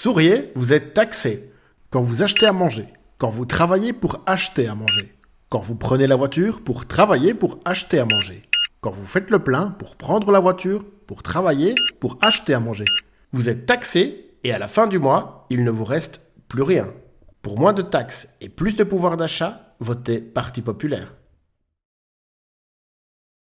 Souriez, vous êtes taxé. Quand vous achetez à manger. Quand vous travaillez pour acheter à manger. Quand vous prenez la voiture pour travailler pour acheter à manger. Quand vous faites le plein pour prendre la voiture, pour travailler, pour acheter à manger. Vous êtes taxé et à la fin du mois, il ne vous reste plus rien. Pour moins de taxes et plus de pouvoir d'achat, votez Parti populaire.